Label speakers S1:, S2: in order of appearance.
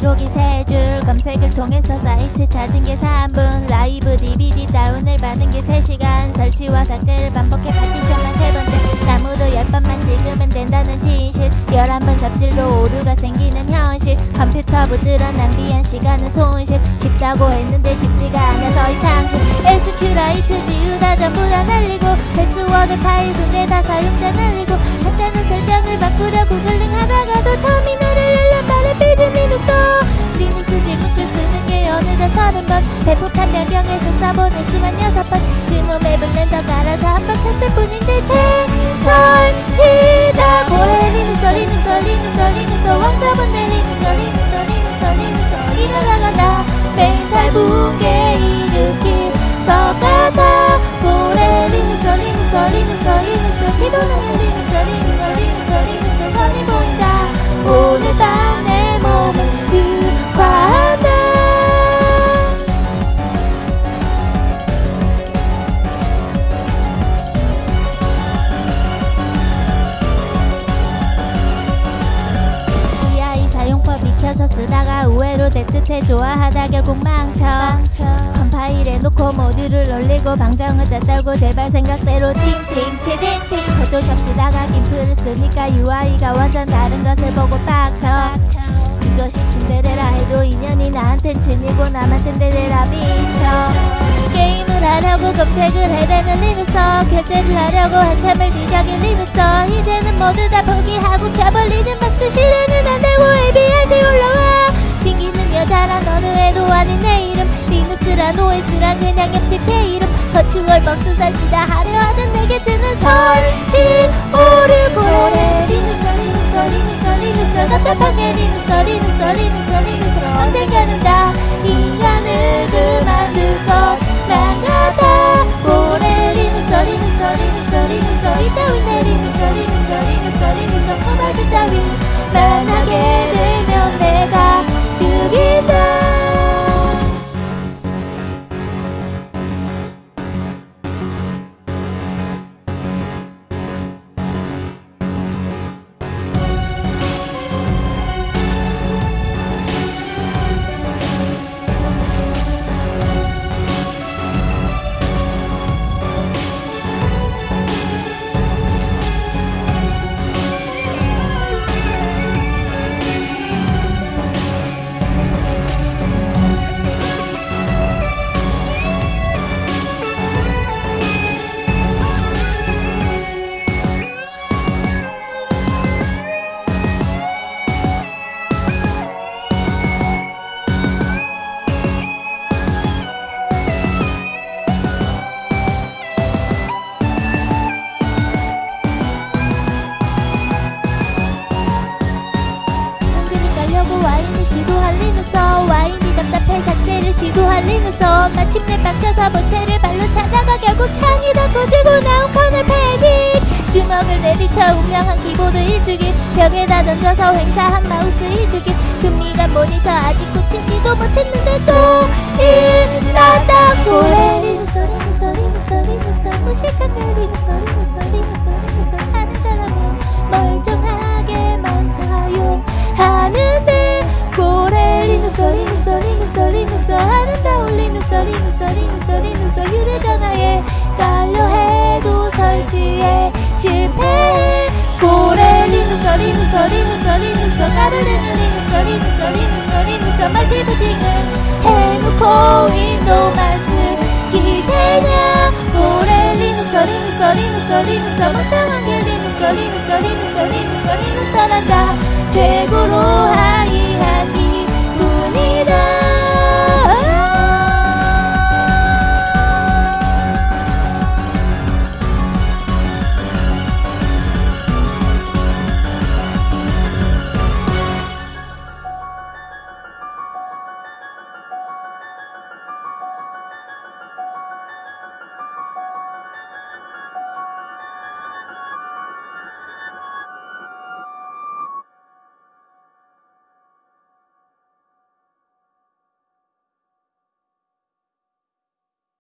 S1: 기록이 세 줄 검색을 통해서 사이트 찾은 게 3분 라이브 DVD 다운을 받은 게 3시간 설치와 삭제를 반복해 파티션만 세 번째 나무도 10번만 찍으면 된다는 진실. 11번 삽질로 오류가 생기는 현실. 컴퓨터 붙들어 낭비한 시간은 손실. 쉽다고 했는데 쉽지가 않아서 이상실. SQLite 지우다 전부 다 날리고 패스워드 파일 손대다 사용자 날리고 간단한 설정을 바꾸려 구글링 변경해서 써보는 수만 여섯 번 대뜻해 좋아하다 결국 망쳐. 컴파일해 놓고 모듈을 올리고 방정을 다 떨고 제발 생각대로 팅팅 티딩팅. 포토샵 쓰다가 김프를 쓰니까 UI가 완전 다른 것을 보고 빡쳐. 이것이 친데레라 해도 인연이 나한텐 친이고 남한텐 데레라 미쳐. 게임을 하려고 검색을 해대는 리눅스 결제를 하려고 한참을 뒤적인 리눅스 이제는 모두 다 포기하고 켜버리는 박스 실행은 안 되고 ABRD 올라와. 튕기는 여 자란 어느 애도 아닌 내 이름. 리눅스란 OS란 그냥 옆집 내 이름. 버추얼 박스 설치 다 하려 하던 내게 뜨는 설치 오르고 리눅스 리눅스 리눅스 리눅스 답답한 게 리눅스 리눅스 리눅스 리눅스 언젠가는 다 인간을 그만둘 것만 같아 오래 리눅스 리눅스 리눅스 리눅스 이따윈 리눅스 Wine이 답답해 삭제를 시도할 리눅스 마침내 빡쳐서 본체를 발로 차다가 결국 창이 다 꺼지고 나온 kernel panic 주먹을 내비쳐 운명한 키보드 일주기 벽에다 던져서 행사한 마우스 일주기 금미간 모니터 아직 고치지도 못했는데 또 일났다 고래 리눅스 리눅스 리눅스 리눅스 무식한 내 리눅스 까불리는 리눅스 리눅스 리눅스 리눅스 멀티부팅을 해놓고 윈도우만 쓰기 세냐 고래 리눅스 리눅스 리눅스 리눅스 멍청한 게 리눅스 리눅스 리눅스 리눅스란다 최고로